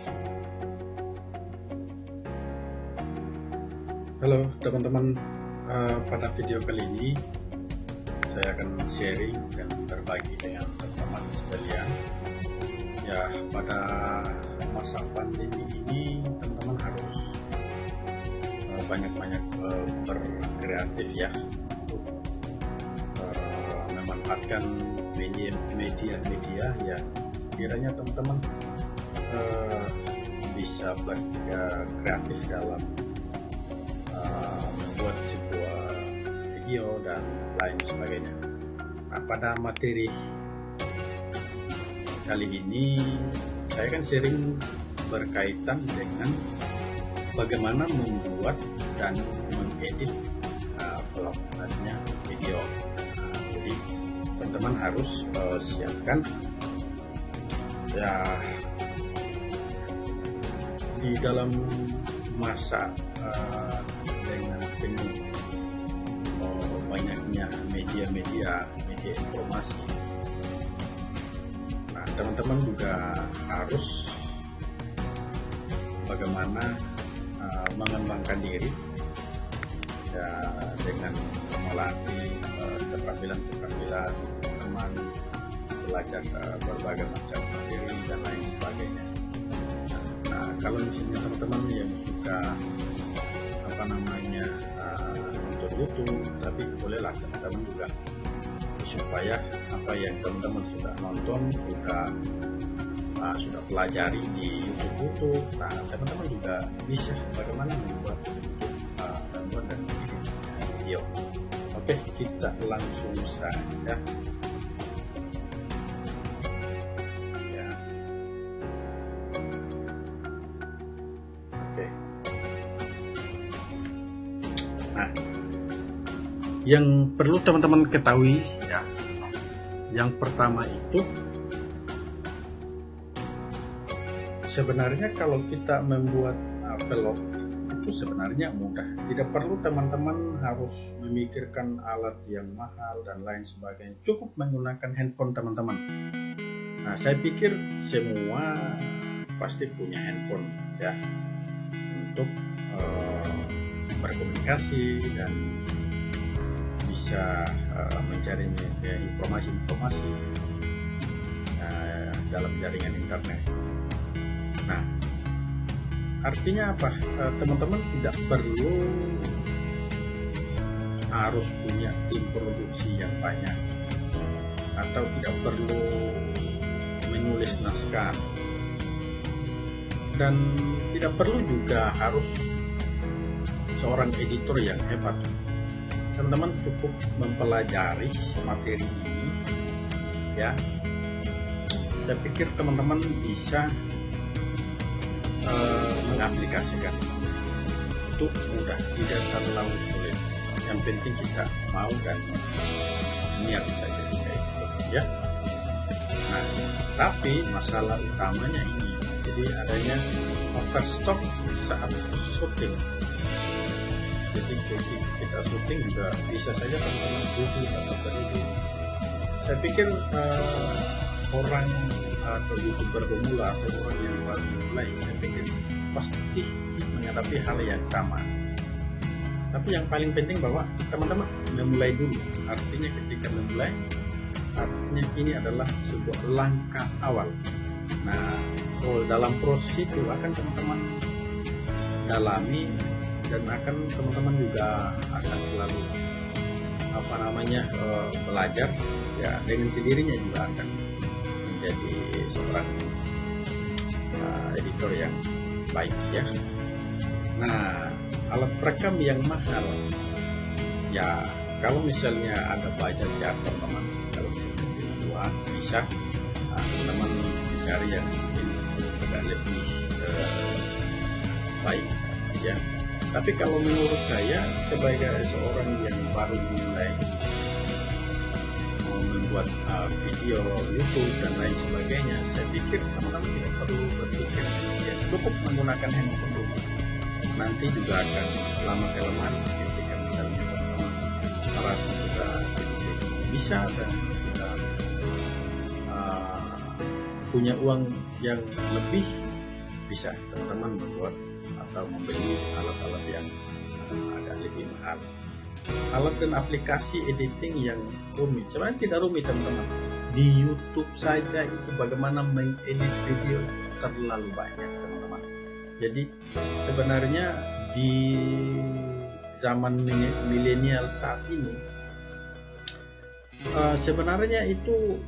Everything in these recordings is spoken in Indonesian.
Halo teman-teman, uh, pada video kali ini saya akan sharing dan berbagi dengan teman-teman sekalian. Ya, pada masa pandemi ini teman-teman harus uh, banyak-banyak uh, berkreatif ya. Untuk memanfaatkan media-media ya. Kiranya teman-teman uh, bisa berkreatif dalam membuat sebuah video dan lain sebagainya. Nah pada materi? Kali ini saya kan sering berkaitan dengan bagaimana membuat dan mengedit uh, video. Jadi teman-teman harus uh, siapkan. Ya di dalam masa uh, dengan penuh oh, banyaknya media-media media informasi. Nah teman-teman juga harus bagaimana uh, mengembangkan diri ya, dengan melatih keterampilan-keterampilan teman belajar uh, berbagai macam materi dan lain kalau misalnya teman-teman yang suka apa namanya uh, untuk YouTube tapi bolehlah teman-teman juga supaya apa yang teman-teman sudah nonton sudah uh, sudah pelajari di YouTube YouTube nah teman-teman juga bisa bagaimana membuat uh, dan video. Oke kita langsung saja yang perlu teman-teman ketahui ya. Yang pertama itu sebenarnya kalau kita membuat vlog itu sebenarnya mudah. Tidak perlu teman-teman harus memikirkan alat yang mahal dan lain sebagainya. Cukup menggunakan handphone teman-teman. Nah saya pikir semua pasti punya handphone ya untuk uh, berkomunikasi dan bisa uh, mencari informasi-informasi uh, dalam jaringan internet. Nah, artinya apa? Eh, teman-teman uh, tidak perlu harus punya tim produksi yang banyak atau tidak perlu menulis naskah dan tidak perlu juga harus seorang editor yang hebat teman-teman cukup mempelajari materi ini ya. Saya pikir teman-teman bisa uh, mengaplikasikan itu mudah tidak terlalu sulit. Yang penting kita mau dan niat saja ya. Nah tapi masalah utamanya ini jadi adanya overstock saat syuting jadi kita syuting juga bisa saja teman-teman duduk atau berdiri saya pikir uh, orang atau youtuber pemula atau orang yang baru mulai saya pikir pasti menghadapi hal yang sama. Tapi yang paling penting bahwa teman-teman memulai dulu. Artinya ketika memulai artinya ini adalah sebuah langkah awal. Nah kalau dalam proses itu akan teman-teman dalami dan akan teman-teman juga akan selalu apa namanya uh, belajar ya dengan sendirinya juga akan menjadi seorang uh, editor yang baik ya. Nah alat perekam yang mahal ya kalau misalnya ada budget ya teman-teman kalau misalnya uang bisa teman-teman cari yang mungkin agak lebih uh, baik ya tapi kalau menurut saya sebagai seorang yang baru mulai membuat uh, video YouTube dan lain sebagainya saya pikir teman-teman tidak perlu berpikir ya cukup menggunakan handphone dulu. Nanti juga akan lama kelamaan ketika teman-teman merasa sudah bisa dan sudah uh, punya uang yang lebih bisa teman-teman membuat atau membeli alat-alat yang uh, agak lebih mahal. Alat dan aplikasi editing yang rumit sebenarnya tidak rumit teman-teman. Di YouTube saja itu bagaimana mengedit video terlalu banyak teman-teman. Jadi sebenarnya di zaman milenial saat ini uh, sebenarnya itu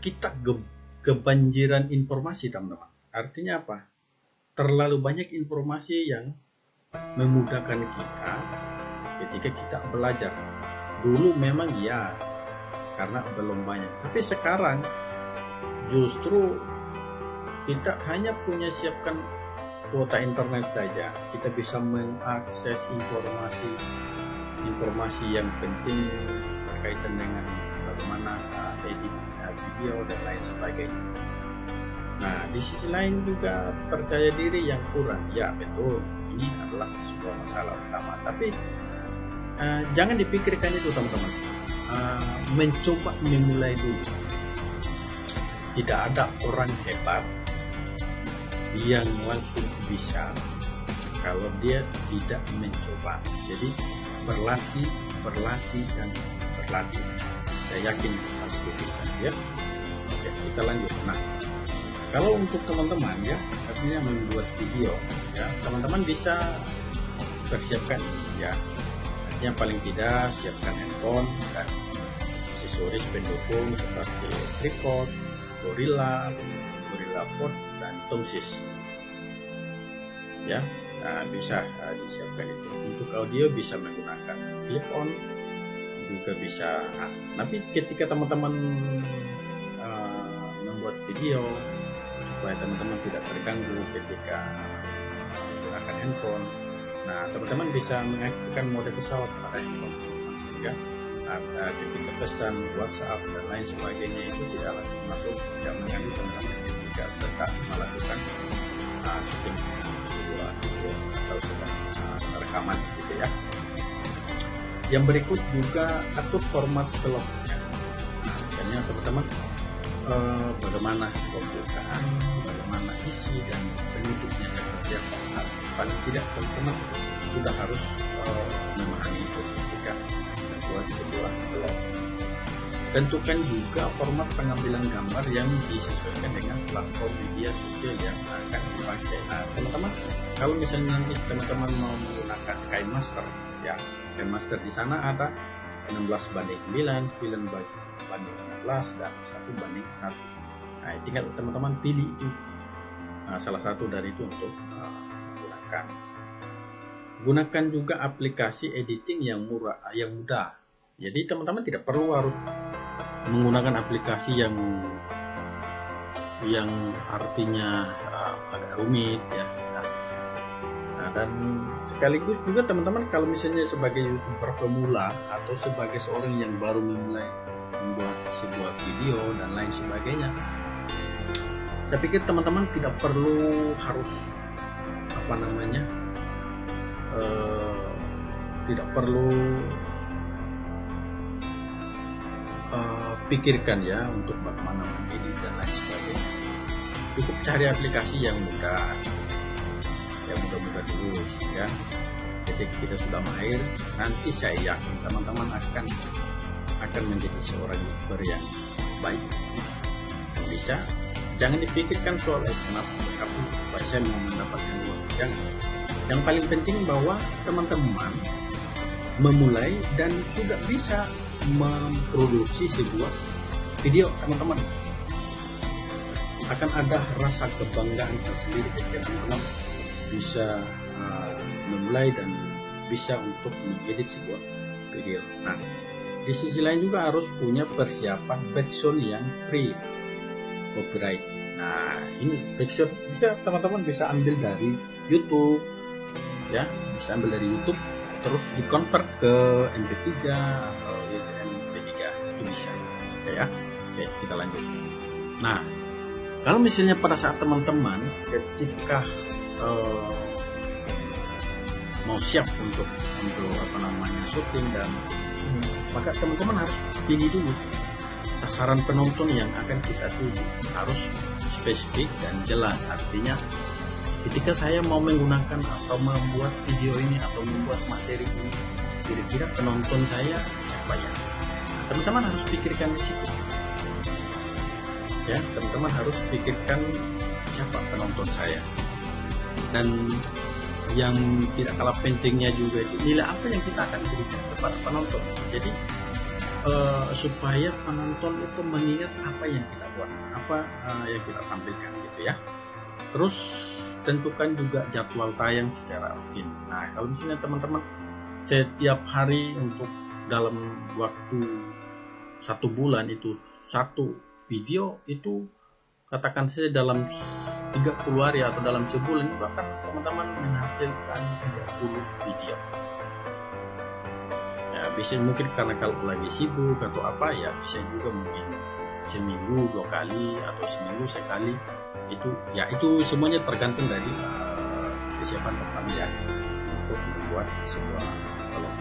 kita ge kebanjiran informasi teman-teman. Artinya apa terlalu banyak informasi yang memudahkan kita ketika kita belajar. Dulu memang ya karena belum banyak. Tapi sekarang justru kita hanya punya siapkan kuota internet saja. Kita bisa mengakses informasi informasi yang penting berkaitan dengan bagaimana uh, edit uh, video dan lain sebagainya nah di sisi lain juga percaya diri yang kurang. Ya betul. Ini adalah sebuah masalah utama. Tapi uh, jangan dipikirkan itu teman-teman. Uh, mencoba memulai dulu. Tidak ada orang hebat yang langsung bisa kalau dia tidak mencoba. Jadi berlatih berlatih dan berlatih. Saya yakin pasti bisa ya. Oke kita lanjut. Nah kalau untuk teman-teman ya artinya membuat video ya teman-teman bisa persiapkan ya yang paling tidak siapkan handphone dan aksesoris pendukung seperti tripod, gorilla, gorilla pod dan tongsis. Ya, nah, bisa uh, disiapkan itu. Untuk audio bisa menggunakan clip on, juga bisa. Nah, tapi ketika teman-teman uh, membuat video supaya teman-teman tidak terganggu ketika menggunakan handphone Nah, teman-teman bisa mengaktifkan mode pesawat pada handphone sehingga ada ketika pesan WhatsApp dan lain sebagainya itu tidak langsung masuk, tidak mengganggu teman-teman jika sedang melakukan uh, syuting sebuah video atau sedang uh, rekaman gitu ya. Yang berikut juga atur format vlognya. Nah, teman-teman uh, bagaimana pembukaan, bagaimana isi dan penutupnya seperti apa? Paling tidak teman-teman sudah harus uh, memahami itu ketika membuat sebuah vlog tentukan juga format pengambilan gambar yang disesuaikan dengan platform media sosial yang akan dipakai. Nah teman-teman kalau misalnya nanti teman-teman mau menggunakan KineMaster ya KineMaster di sana ada 16 banding 9, 9 banding 16 dan 1 banding 1 nah tinggal teman-teman pilih itu nah, salah satu dari itu untuk uh, gunakan. Gunakan juga aplikasi editing yang murah, yang mudah. Jadi teman-teman tidak perlu harus menggunakan aplikasi yang yang artinya uh, agak rumit ya. Nah, nah, dan sekaligus juga teman-teman kalau misalnya sebagai youtuber pemula atau sebagai seorang yang baru memulai membuat sebuah video dan lain sebagainya, saya pikir teman-teman tidak perlu harus apa namanya uh, tidak perlu uh, pikirkan ya untuk bagaimana memilih dan lain sebagainya. Cukup cari aplikasi yang mudah yang mudah-mudah dulu ya. Ketika kita sudah mahir nanti saya yakin teman-teman akan akan menjadi seorang youtuber yang baik. Bisa. Jangan dipikirkan soal eh, kenapa? Kamu saya mau mendapatkan uang. Jangan. Yang paling penting bahwa teman-teman memulai dan sudah bisa memproduksi sebuah video teman-teman. Akan ada rasa kebanggaan tersendiri ketika teman-teman bisa uh, memulai dan bisa untuk mengedit sebuah video. Nah, di sisi lain juga harus punya persiapan background yang free. Copyright. Nah, ini backsound. Bisa teman-teman bisa ambil dari YouTube, ya, bisa ambil dari YouTube, terus dikonvert ke MP3 atau MP3 itu bisa, ya. Oke, kita lanjut. Nah, kalau misalnya pada saat teman-teman ketika uh, mau siap untuk untuk apa namanya syuting dan hmm, maka teman-teman harus pilih dulu. Sasaran penonton yang akan kita tuju harus spesifik dan jelas. Artinya ketika saya mau menggunakan atau membuat video ini atau membuat materi ini kira-kira penonton saya siapa ya? Teman-teman harus pikirkan di situ. Ya teman-teman harus pikirkan siapa penonton saya. Dan yang tidak kalah pentingnya juga itu. Nilai apa yang kita akan berikan kepada penonton? Jadi uh, supaya penonton itu mengingat apa yang kita buat apa uh, yang kita tampilkan gitu ya. Terus tentukan juga jadwal tayang secara rutin. Nah kalau misalnya teman-teman setiap hari untuk dalam waktu satu bulan itu satu video itu katakan saja dalam 30 hari atau dalam sebulan itu akan teman-teman menghasilkan 30 video. Ya bisa mungkin karena kalau lagi sibuk atau apa ya bisa juga mungkin seminggu dua kali atau seminggu sekali. Itu ya itu semuanya tergantung dari uh, kesiapan teman-teman ya untuk membuat sebuah vlog.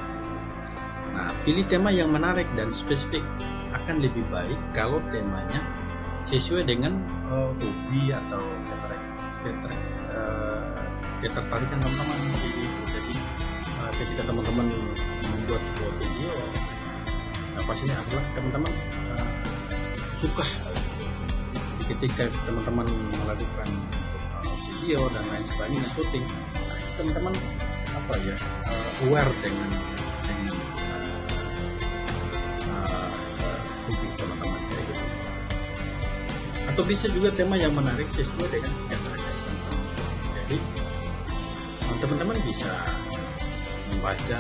Nah pilih tema yang menarik dan spesifik. Akan lebih baik kalau temanya sesuai dengan uh, hobi atau uh, ketertarikan teman-teman jadi jadi uh, ketika teman-teman membuat sebuah video nah pastinya adalah teman-teman uh, suka. Ketika teman-teman melakukan uh, video dan lain sebagainya syuting teman-teman apa ya uh, aware dengan dengan atau bisa juga tema yang menarik sesuai dengan teman jadi teman-teman bisa membaca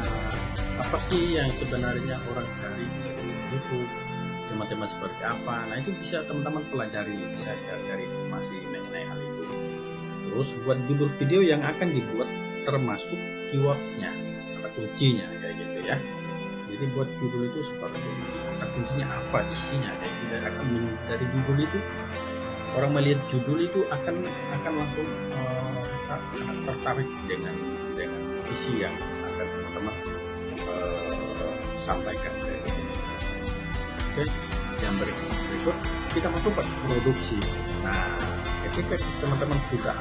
apa sih yang sebenarnya orang cari di YouTube tema-tema seperti apa. Nah itu bisa teman-teman pelajari bisa cari informasi mengenai hal itu. Terus buat judul video yang akan dibuat termasuk keywordnya kata kuncinya kayak gitu ya. Jadi buat judul itu seperti kata kuncinya apa isinya. Gitu akan dari judul itu orang melihat judul itu akan akan langsung uh, tertarik dengan dengan isi yang akan teman-teman uh, sampaikan. Oke yang berikut kita masuk ke produksi. Nah ketika teman-teman sudah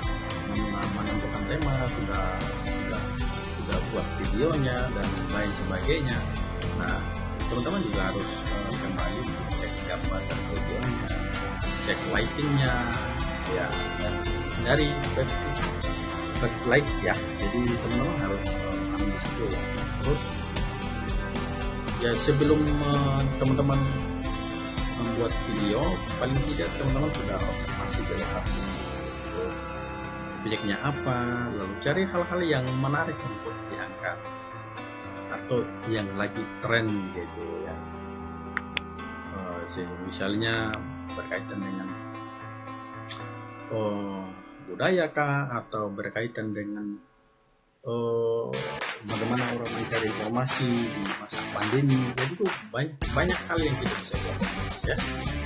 menentukan tema sudah sudah sudah buat videonya dan lain sebagainya nah teman-teman juga harus uh, kembali cek gambar dan videonya cek lightingnya ya dan dari backlight ya. Jadi teman-teman harus uh, ambil situ ya terus ya sebelum uh, teman-teman membuat video paling tidak teman-teman sudah observasi jelas objeknya apa lalu cari hal-hal yang menarik untuk diangkat atau yang lagi tren gitu ya. Uh, misalnya berkaitan dengan uh, budaya kah atau berkaitan dengan uh, bagaimana orang mencari informasi di masa pandemi. Jadi itu banyak banyak hal yang kita bisa lakukan ya.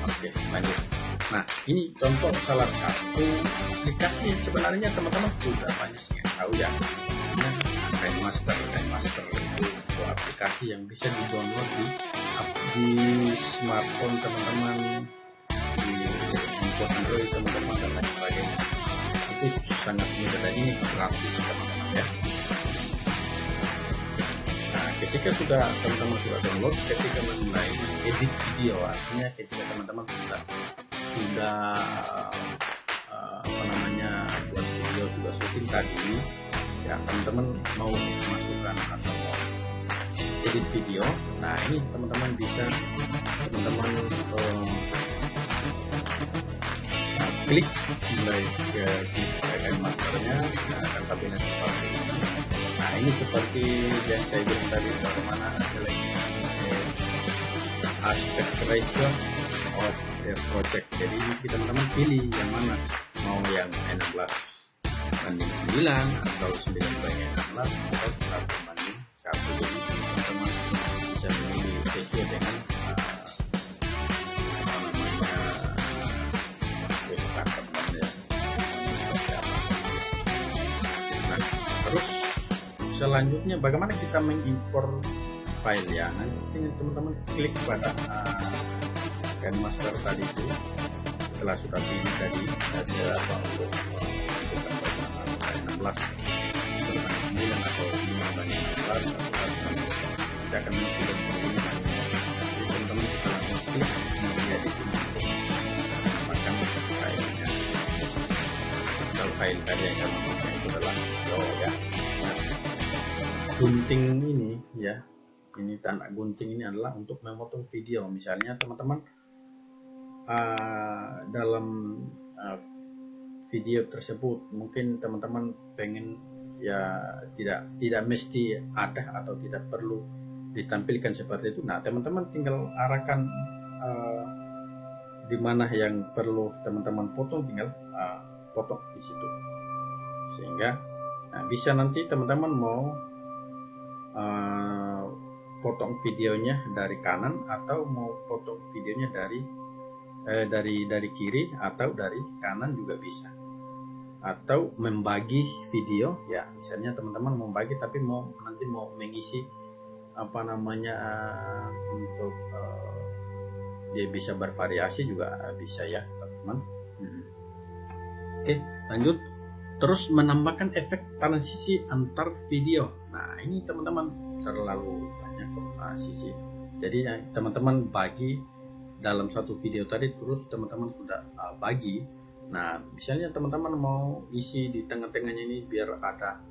Oke lanjut. Nah ini contoh salah satu aplikasi sebenarnya teman-teman sudah banyak yang tahu ya. Kain Master aplikasi yang bisa di download di di smartphone teman-teman di handphone Android teman-teman dan lain sebagainya. Itu sangat mudah dan ini gratis teman-teman ya. Nah ketika sudah teman-teman sudah download ketika mulai edit video artinya ketika teman-teman sudah sudah uh, apa namanya buat video sudah syuting tadi ya teman-teman mau masukkan atau mau edit video. Nah ini teman-teman bisa teman-teman uh, klik mulai ke bagian masternya nah, akan kabinet seperti ini. Nah ini seperti yang saya bilang tadi bagaimana seleksi aspect ratio of the project. Jadi teman-teman pilih yang mana. Mau yang 16 banding 9 atau 9 banding 16 atau 1 banding 1 jadi selanjutnya bagaimana kita mengimpor file ya? Nanti teman-teman klik pada uh, master tadi itu. Setelah sudah pilih tadi saya apa untuk uh, bulan atau 5 banding 11 atau 1 banding kita akan ini jadi teman-teman kita langsung klik menjadi untuk menambahkan filenya. Kalau file tadi yang kami itu adalah video ya gunting ini ya. Ini tanda gunting ini adalah untuk memotong video. Misalnya teman-teman uh, dalam uh, video tersebut mungkin teman-teman pengen ya tidak tidak mesti ada atau tidak perlu ditampilkan seperti itu. Nah teman-teman tinggal arahkan uh, di mana yang perlu teman-teman potong tinggal uh, potong di situ. Sehingga nah, bisa nanti teman-teman mau uh, potong videonya dari kanan atau mau potong videonya dari eh, dari dari kiri atau dari kanan juga bisa. Atau membagi video ya misalnya teman-teman mau bagi tapi mau nanti mau mengisi apa namanya uh, untuk uh, dia bisa bervariasi juga bisa ya teman-teman. Hmm. oke lanjut terus menambahkan efek transisi antar video. Nah ini teman-teman terlalu banyak transisi. Jadi teman-teman bagi dalam satu video tadi terus teman-teman sudah uh, bagi. Nah misalnya teman-teman mau isi di tengah-tengahnya ini biar ada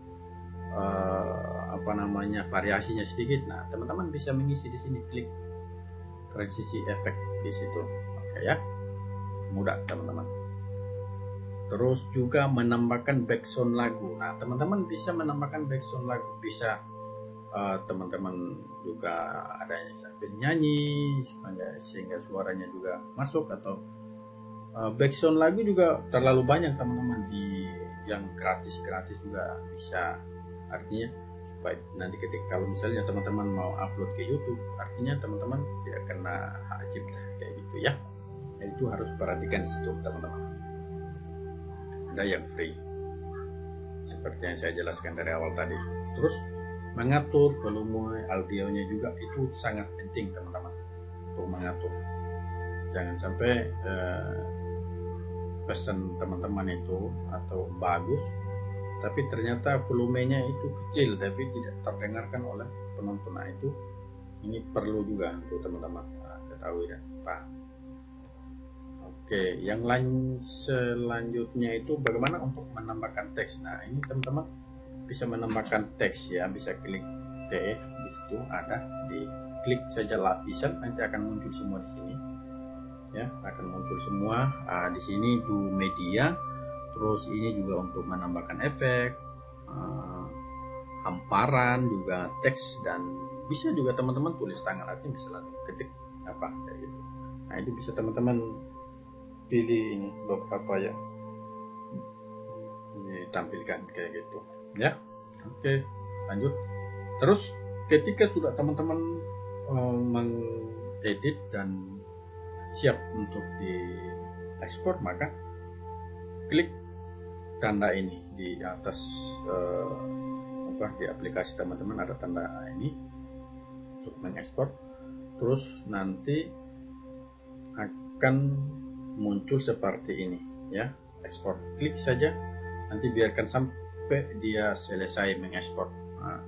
uh, apa namanya variasinya sedikit. Nah teman-teman bisa mengisi di sini klik transisi efek di situ. Oke ya. Mudah teman-teman terus juga menambahkan background lagu. Nah teman-teman bisa menambahkan background lagu. Bisa Eh, teman-teman uh, juga adanya sambil nyanyi sehingga suaranya juga masuk atau uh, background lagu juga terlalu banyak teman-teman di yang gratis-gratis juga bisa. Artinya supaya nanti ketika kalau misalnya teman-teman mau upload ke YouTube artinya teman-teman tidak kena hak cipta kayak gitu ya. Nah, itu harus perhatikan situ teman-teman ada yang free. Seperti yang saya jelaskan dari awal tadi. Terus mengatur volume audionya juga. Itu sangat penting teman-teman. Untuk mengatur. Jangan sampai eh, pesan teman-teman itu atau bagus tapi ternyata volumenya itu kecil tapi tidak terdengarkan oleh penonton. Nah itu ini perlu juga untuk teman-teman nah, ketahui dan paham oke yang lain selanjutnya itu bagaimana untuk menambahkan teks? Nah ini teman-teman bisa menambahkan teks ya bisa klik TF di situ ada di klik saja lapisan nanti akan muncul semua di sini. Ya akan muncul semua. Ah, di sini do media terus ini juga untuk menambahkan efek ah, hamparan juga teks dan bisa juga teman-teman tulis tangan artinya bisa langsung ketik apa kayak gitu. Nah itu bisa teman-teman pilih ini beberapa ya. Ditampilkan kayak gitu. Ya oke lanjut. Terus ketika sudah teman-teman uh, mengedit dan siap untuk di ekspor maka klik tanda ini di atas uh, apa di aplikasi teman-teman ada tanda ini untuk mengekspor. Terus nanti akan muncul seperti ini ya. Ekspor. Klik saja. Nanti biarkan sampai dia selesai mengekspor. Nah.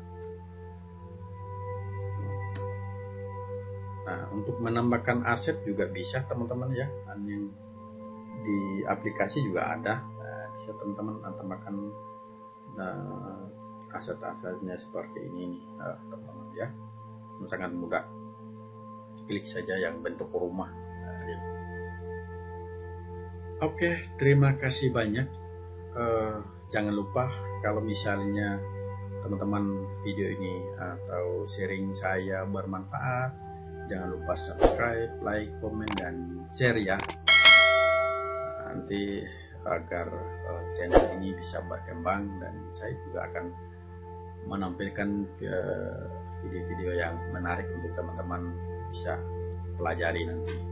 nah untuk menambahkan aset juga bisa teman-teman ya. Yang di aplikasi juga ada. Nah, bisa teman-teman tambahkan nah, aset-asetnya seperti ini nih nah, teman-teman ya. Sangat mudah. Klik saja yang bentuk rumah. Nah, ya. Oke terima kasih banyak. Uh, jangan lupa kalau misalnya teman-teman video ini atau sharing saya bermanfaat jangan lupa subscribe like komen dan share ya. Nanti agar uh, channel ini bisa berkembang dan saya juga akan menampilkan video-video uh, yang menarik untuk teman-teman bisa pelajari nanti